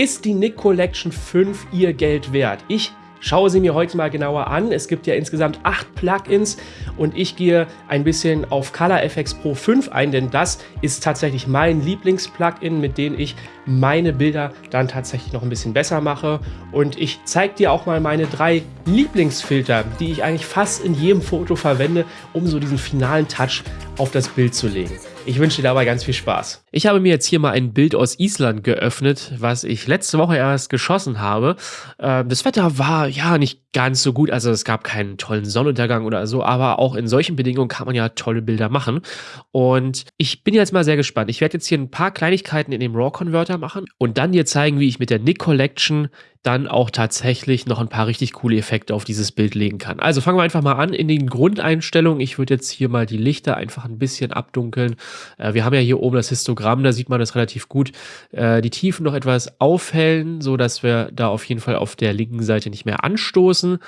Ist die Nick Collection 5 ihr Geld wert? Ich schaue sie mir heute mal genauer an. Es gibt ja insgesamt acht Plugins und ich gehe ein bisschen auf Color FX Pro 5 ein, denn das ist tatsächlich mein Lieblings-Plugin, mit dem ich meine Bilder dann tatsächlich noch ein bisschen besser mache. Und ich zeige dir auch mal meine drei Lieblingsfilter, die ich eigentlich fast in jedem Foto verwende, um so diesen finalen Touch auf das Bild zu legen. Ich wünsche dir dabei ganz viel Spaß. Ich habe mir jetzt hier mal ein Bild aus Island geöffnet, was ich letzte Woche erst geschossen habe. Ähm, das Wetter war ja nicht ganz so gut, also es gab keinen tollen Sonnenuntergang oder so, aber auch in solchen Bedingungen kann man ja tolle Bilder machen. Und ich bin jetzt mal sehr gespannt. Ich werde jetzt hier ein paar Kleinigkeiten in dem RAW-Converter machen und dann dir zeigen, wie ich mit der Nick Collection dann auch tatsächlich noch ein paar richtig coole Effekte auf dieses Bild legen kann. Also fangen wir einfach mal an in den Grundeinstellungen. Ich würde jetzt hier mal die Lichter einfach ein bisschen abdunkeln. Äh, wir haben ja hier oben das Histogramm, da sieht man das relativ gut. Äh, die Tiefen noch etwas aufhellen, so dass wir da auf jeden Fall auf der linken Seite nicht mehr anstoßen.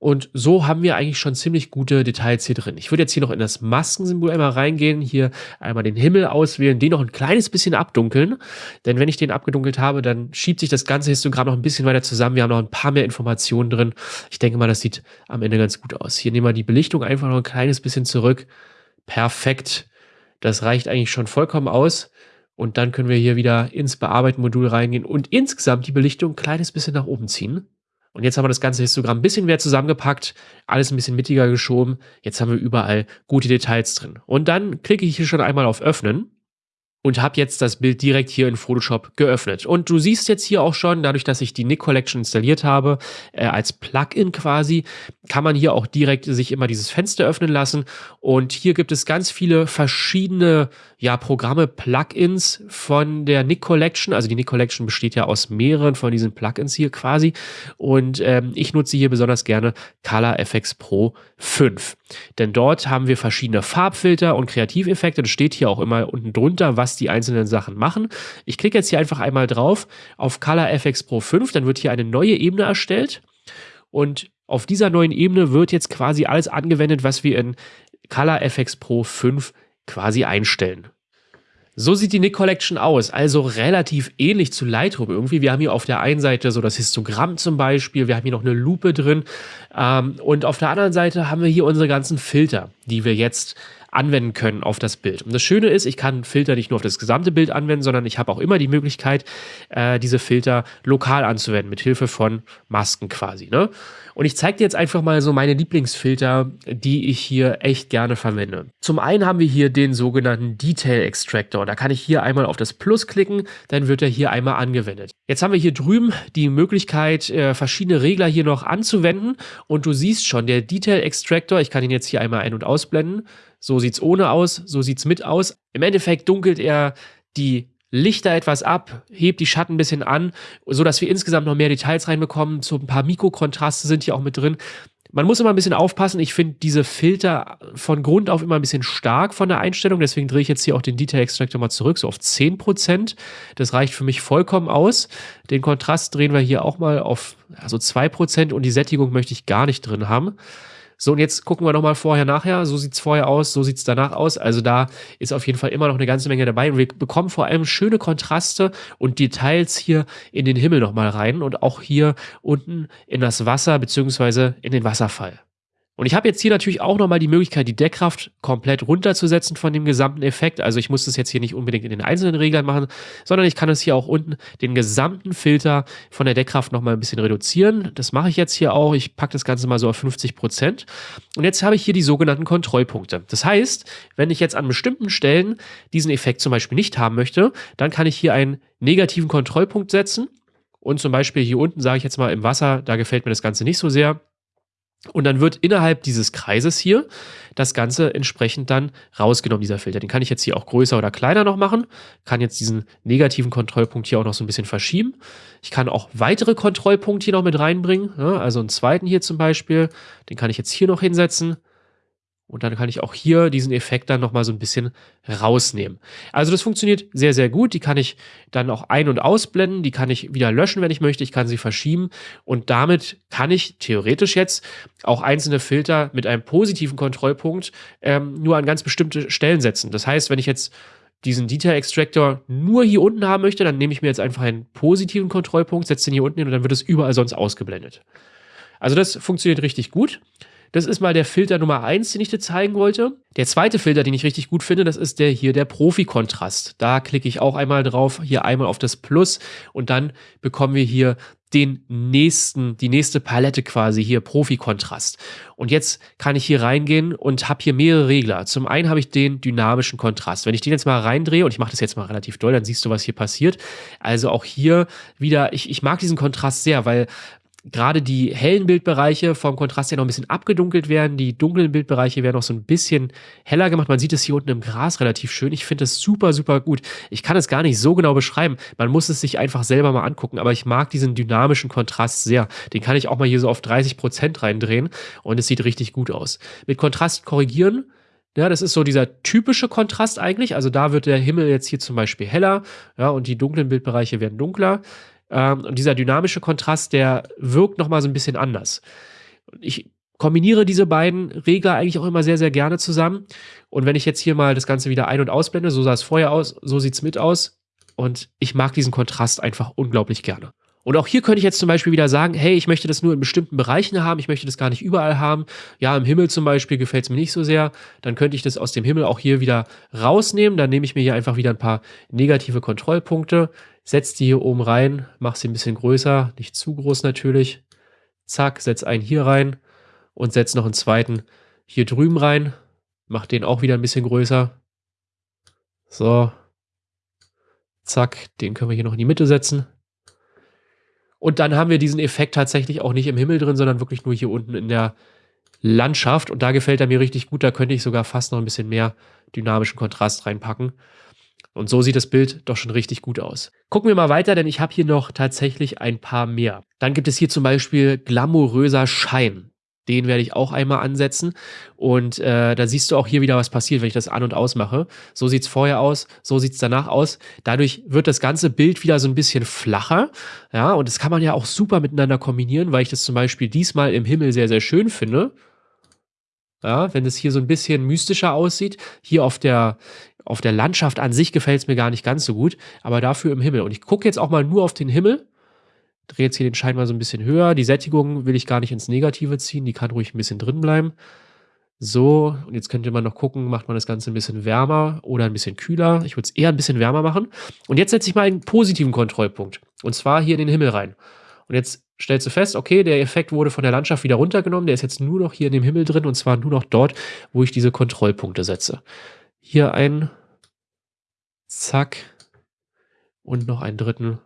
Und so haben wir eigentlich schon ziemlich gute Details hier drin. Ich würde jetzt hier noch in das Maskensymbol einmal reingehen, hier einmal den Himmel auswählen, den noch ein kleines bisschen abdunkeln. Denn wenn ich den abgedunkelt habe, dann schiebt sich das ganze Histogramm noch ein bisschen weiter zusammen. Wir haben noch ein paar mehr Informationen drin. Ich denke mal, das sieht am Ende ganz gut aus. Hier nehmen wir die Belichtung einfach noch ein kleines bisschen zurück. Perfekt. Das reicht eigentlich schon vollkommen aus. Und dann können wir hier wieder ins Bearbeiten-Modul reingehen und insgesamt die Belichtung ein kleines bisschen nach oben ziehen. Und jetzt haben wir das ganze Histogramm ein bisschen mehr zusammengepackt, alles ein bisschen mittiger geschoben. Jetzt haben wir überall gute Details drin. Und dann klicke ich hier schon einmal auf Öffnen und habe jetzt das Bild direkt hier in Photoshop geöffnet. Und du siehst jetzt hier auch schon, dadurch, dass ich die Nick Collection installiert habe, äh, als Plugin quasi, kann man hier auch direkt sich immer dieses Fenster öffnen lassen. Und hier gibt es ganz viele verschiedene ja, Programme, Plugins von der Nick Collection. Also die Nick Collection besteht ja aus mehreren von diesen Plugins hier quasi. Und ähm, ich nutze hier besonders gerne Color FX Pro 5. Denn dort haben wir verschiedene Farbfilter und Kreativeffekte. Das steht hier auch immer unten drunter, was die einzelnen Sachen machen. Ich klicke jetzt hier einfach einmal drauf auf Color FX Pro 5. Dann wird hier eine neue Ebene erstellt. Und auf dieser neuen Ebene wird jetzt quasi alles angewendet, was wir in Color FX Pro 5 quasi einstellen. So sieht die Nick Collection aus, also relativ ähnlich zu Lightroom irgendwie. Wir haben hier auf der einen Seite so das Histogramm zum Beispiel, wir haben hier noch eine Lupe drin ähm, und auf der anderen Seite haben wir hier unsere ganzen Filter, die wir jetzt anwenden können auf das Bild. Und das Schöne ist, ich kann Filter nicht nur auf das gesamte Bild anwenden, sondern ich habe auch immer die Möglichkeit, äh, diese Filter lokal anzuwenden, mit Hilfe von Masken quasi. Ne? Und ich zeige dir jetzt einfach mal so meine Lieblingsfilter, die ich hier echt gerne verwende. Zum einen haben wir hier den sogenannten Detail Extractor. Da kann ich hier einmal auf das Plus klicken, dann wird er hier einmal angewendet. Jetzt haben wir hier drüben die Möglichkeit, äh, verschiedene Regler hier noch anzuwenden. Und du siehst schon, der Detail Extractor, ich kann ihn jetzt hier einmal ein- und ausblenden. So sieht es ohne aus, so sieht es mit aus. Im Endeffekt dunkelt er die Lichter etwas ab, hebt die Schatten ein bisschen an, so dass wir insgesamt noch mehr Details reinbekommen. So ein paar Mikrokontraste sind hier auch mit drin. Man muss immer ein bisschen aufpassen. Ich finde diese Filter von Grund auf immer ein bisschen stark von der Einstellung. Deswegen drehe ich jetzt hier auch den Detail Extractor mal zurück, so auf 10%. Das reicht für mich vollkommen aus. Den Kontrast drehen wir hier auch mal auf also 2% und die Sättigung möchte ich gar nicht drin haben. So, und jetzt gucken wir nochmal vorher, nachher. So sieht es vorher aus, so sieht es danach aus. Also da ist auf jeden Fall immer noch eine ganze Menge dabei. Und wir bekommen vor allem schöne Kontraste und Details hier in den Himmel nochmal rein und auch hier unten in das Wasser beziehungsweise in den Wasserfall. Und ich habe jetzt hier natürlich auch nochmal die Möglichkeit, die Deckkraft komplett runterzusetzen von dem gesamten Effekt. Also ich muss das jetzt hier nicht unbedingt in den einzelnen Reglern machen, sondern ich kann es hier auch unten den gesamten Filter von der Deckkraft nochmal ein bisschen reduzieren. Das mache ich jetzt hier auch. Ich packe das Ganze mal so auf 50%. Prozent. Und jetzt habe ich hier die sogenannten Kontrollpunkte. Das heißt, wenn ich jetzt an bestimmten Stellen diesen Effekt zum Beispiel nicht haben möchte, dann kann ich hier einen negativen Kontrollpunkt setzen. Und zum Beispiel hier unten sage ich jetzt mal im Wasser, da gefällt mir das Ganze nicht so sehr und dann wird innerhalb dieses Kreises hier das Ganze entsprechend dann rausgenommen, dieser Filter. Den kann ich jetzt hier auch größer oder kleiner noch machen. Kann jetzt diesen negativen Kontrollpunkt hier auch noch so ein bisschen verschieben. Ich kann auch weitere Kontrollpunkte hier noch mit reinbringen. also einen zweiten hier zum Beispiel. Den kann ich jetzt hier noch hinsetzen. Und dann kann ich auch hier diesen Effekt dann nochmal so ein bisschen rausnehmen. Also das funktioniert sehr, sehr gut. Die kann ich dann auch ein- und ausblenden. Die kann ich wieder löschen, wenn ich möchte. Ich kann sie verschieben. Und damit kann ich theoretisch jetzt auch einzelne Filter mit einem positiven Kontrollpunkt ähm, nur an ganz bestimmte Stellen setzen. Das heißt, wenn ich jetzt diesen Detail Extractor nur hier unten haben möchte, dann nehme ich mir jetzt einfach einen positiven Kontrollpunkt, setze den hier unten hin und dann wird es überall sonst ausgeblendet. Also das funktioniert richtig gut. Das ist mal der Filter Nummer eins, den ich dir zeigen wollte. Der zweite Filter, den ich richtig gut finde, das ist der hier, der Profi-Kontrast. Da klicke ich auch einmal drauf, hier einmal auf das Plus und dann bekommen wir hier den nächsten, die nächste Palette quasi hier, Profi-Kontrast. Und jetzt kann ich hier reingehen und habe hier mehrere Regler. Zum einen habe ich den dynamischen Kontrast. Wenn ich den jetzt mal reindrehe, und ich mache das jetzt mal relativ doll, dann siehst du, was hier passiert. Also auch hier wieder, ich, ich mag diesen Kontrast sehr, weil gerade die hellen Bildbereiche vom Kontrast ja noch ein bisschen abgedunkelt werden. Die dunklen Bildbereiche werden noch so ein bisschen heller gemacht. Man sieht es hier unten im Gras relativ schön. Ich finde es super, super gut. Ich kann es gar nicht so genau beschreiben. Man muss es sich einfach selber mal angucken. Aber ich mag diesen dynamischen Kontrast sehr. Den kann ich auch mal hier so auf 30 Prozent reindrehen und es sieht richtig gut aus. Mit Kontrast korrigieren. Ja, das ist so dieser typische Kontrast eigentlich. Also da wird der Himmel jetzt hier zum Beispiel heller, ja, und die dunklen Bildbereiche werden dunkler. Ähm, und dieser dynamische Kontrast, der wirkt nochmal so ein bisschen anders. Ich kombiniere diese beiden Regler eigentlich auch immer sehr, sehr gerne zusammen. Und wenn ich jetzt hier mal das Ganze wieder ein- und ausblende, so sah es vorher aus, so sieht es mit aus. Und ich mag diesen Kontrast einfach unglaublich gerne. Und auch hier könnte ich jetzt zum Beispiel wieder sagen, hey, ich möchte das nur in bestimmten Bereichen haben, ich möchte das gar nicht überall haben. Ja, im Himmel zum Beispiel gefällt es mir nicht so sehr. Dann könnte ich das aus dem Himmel auch hier wieder rausnehmen. Dann nehme ich mir hier einfach wieder ein paar negative Kontrollpunkte, setze die hier oben rein, mache sie ein bisschen größer, nicht zu groß natürlich. Zack, setze einen hier rein und setze noch einen zweiten hier drüben rein. Mache den auch wieder ein bisschen größer. So. Zack, den können wir hier noch in die Mitte setzen. Und dann haben wir diesen Effekt tatsächlich auch nicht im Himmel drin, sondern wirklich nur hier unten in der Landschaft. Und da gefällt er mir richtig gut. Da könnte ich sogar fast noch ein bisschen mehr dynamischen Kontrast reinpacken. Und so sieht das Bild doch schon richtig gut aus. Gucken wir mal weiter, denn ich habe hier noch tatsächlich ein paar mehr. Dann gibt es hier zum Beispiel glamouröser Schein. Den werde ich auch einmal ansetzen. Und äh, da siehst du auch hier wieder, was passiert, wenn ich das an- und ausmache. So sieht es vorher aus, so sieht es danach aus. Dadurch wird das ganze Bild wieder so ein bisschen flacher. Ja, und das kann man ja auch super miteinander kombinieren, weil ich das zum Beispiel diesmal im Himmel sehr, sehr schön finde. Ja, wenn es hier so ein bisschen mystischer aussieht. Hier auf der, auf der Landschaft an sich gefällt es mir gar nicht ganz so gut, aber dafür im Himmel. Und ich gucke jetzt auch mal nur auf den Himmel drehe jetzt hier den Schein mal so ein bisschen höher. Die Sättigung will ich gar nicht ins Negative ziehen, die kann ruhig ein bisschen drin bleiben. So, und jetzt könnte man noch gucken, macht man das Ganze ein bisschen wärmer oder ein bisschen kühler. Ich würde es eher ein bisschen wärmer machen. Und jetzt setze ich mal einen positiven Kontrollpunkt. Und zwar hier in den Himmel rein. Und jetzt stellst du fest, okay, der Effekt wurde von der Landschaft wieder runtergenommen. Der ist jetzt nur noch hier in dem Himmel drin und zwar nur noch dort, wo ich diese Kontrollpunkte setze. Hier ein, zack, und noch einen dritten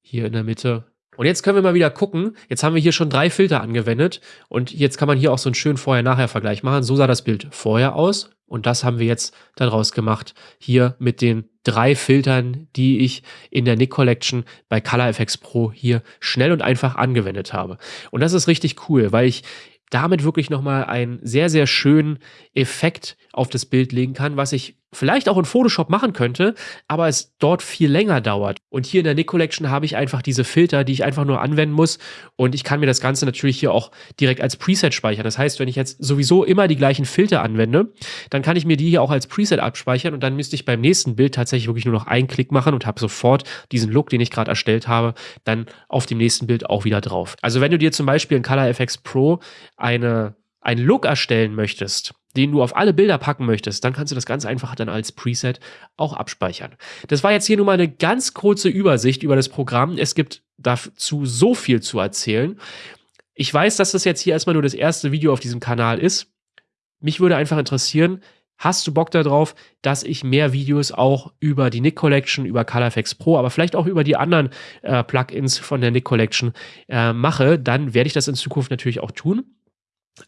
hier in der Mitte und jetzt können wir mal wieder gucken. Jetzt haben wir hier schon drei Filter angewendet und jetzt kann man hier auch so einen schönen Vorher-Nachher-Vergleich machen. So sah das Bild vorher aus und das haben wir jetzt daraus gemacht. Hier mit den drei Filtern, die ich in der Nick Collection bei Color FX Pro hier schnell und einfach angewendet habe. Und das ist richtig cool, weil ich damit wirklich nochmal einen sehr, sehr schönen Effekt auf das Bild legen kann, was ich vielleicht auch in Photoshop machen könnte, aber es dort viel länger dauert. Und hier in der Nick Collection habe ich einfach diese Filter, die ich einfach nur anwenden muss und ich kann mir das Ganze natürlich hier auch direkt als Preset speichern. Das heißt, wenn ich jetzt sowieso immer die gleichen Filter anwende, dann kann ich mir die hier auch als Preset abspeichern und dann müsste ich beim nächsten Bild tatsächlich wirklich nur noch einen Klick machen und habe sofort diesen Look, den ich gerade erstellt habe, dann auf dem nächsten Bild auch wieder drauf. Also wenn du dir zum Beispiel in Color FX Pro eine, einen Look erstellen möchtest, den du auf alle Bilder packen möchtest, dann kannst du das ganz einfach dann als Preset auch abspeichern. Das war jetzt hier nur mal eine ganz kurze Übersicht über das Programm. Es gibt dazu so viel zu erzählen. Ich weiß, dass das jetzt hier erstmal nur das erste Video auf diesem Kanal ist. Mich würde einfach interessieren, hast du Bock darauf, dass ich mehr Videos auch über die Nick Collection, über ColorFX Pro, aber vielleicht auch über die anderen äh, Plugins von der Nick Collection äh, mache, dann werde ich das in Zukunft natürlich auch tun.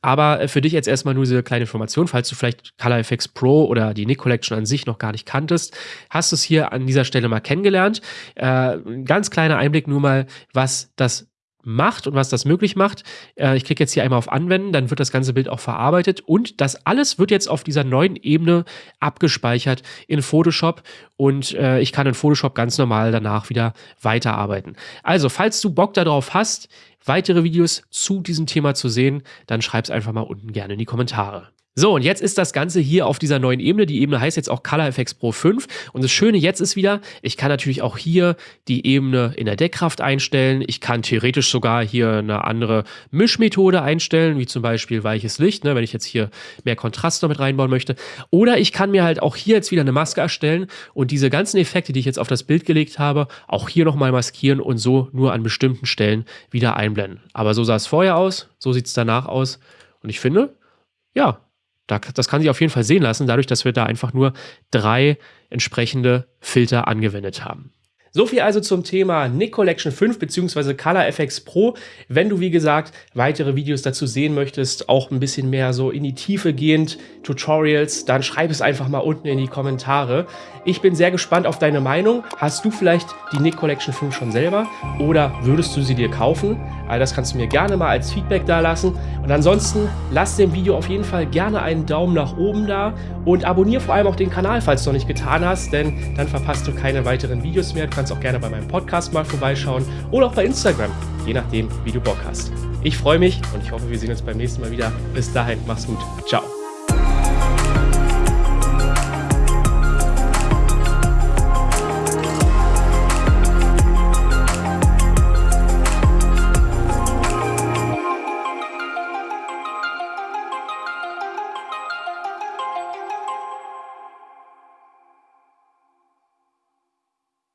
Aber äh, für dich jetzt erstmal nur diese kleine Information, falls du vielleicht ColorFX Pro oder die Nick Collection an sich noch gar nicht kanntest, hast du es hier an dieser Stelle mal kennengelernt. Äh, ein ganz kleiner Einblick nur mal, was das macht und was das möglich macht. Äh, ich klicke jetzt hier einmal auf Anwenden, dann wird das ganze Bild auch verarbeitet und das alles wird jetzt auf dieser neuen Ebene abgespeichert in Photoshop und äh, ich kann in Photoshop ganz normal danach wieder weiterarbeiten. Also, falls du Bock darauf hast, weitere Videos zu diesem Thema zu sehen, dann schreib es einfach mal unten gerne in die Kommentare. So, und jetzt ist das Ganze hier auf dieser neuen Ebene. Die Ebene heißt jetzt auch Color Effects Pro 5. Und das Schöne jetzt ist wieder, ich kann natürlich auch hier die Ebene in der Deckkraft einstellen. Ich kann theoretisch sogar hier eine andere Mischmethode einstellen, wie zum Beispiel weiches Licht, ne, wenn ich jetzt hier mehr Kontrast noch mit reinbauen möchte. Oder ich kann mir halt auch hier jetzt wieder eine Maske erstellen und diese ganzen Effekte, die ich jetzt auf das Bild gelegt habe, auch hier nochmal maskieren und so nur an bestimmten Stellen wieder einblenden. Aber so sah es vorher aus, so sieht es danach aus. Und ich finde, ja, das kann sich auf jeden Fall sehen lassen, dadurch, dass wir da einfach nur drei entsprechende Filter angewendet haben. So viel also zum Thema Nick Collection 5 bzw. Color FX Pro. Wenn du, wie gesagt, weitere Videos dazu sehen möchtest, auch ein bisschen mehr so in die Tiefe gehend, Tutorials, dann schreib es einfach mal unten in die Kommentare. Ich bin sehr gespannt auf deine Meinung. Hast du vielleicht die Nick Collection 5 schon selber oder würdest du sie dir kaufen? All das kannst du mir gerne mal als Feedback da lassen. Und ansonsten lass dem Video auf jeden Fall gerne einen Daumen nach oben da und abonniere vor allem auch den Kanal, falls du noch nicht getan hast, denn dann verpasst du keine weiteren Videos mehr. Du kannst auch gerne bei meinem Podcast mal vorbeischauen oder auch bei Instagram, je nachdem, wie du Bock hast. Ich freue mich und ich hoffe, wir sehen uns beim nächsten Mal wieder. Bis dahin, mach's gut. Ciao.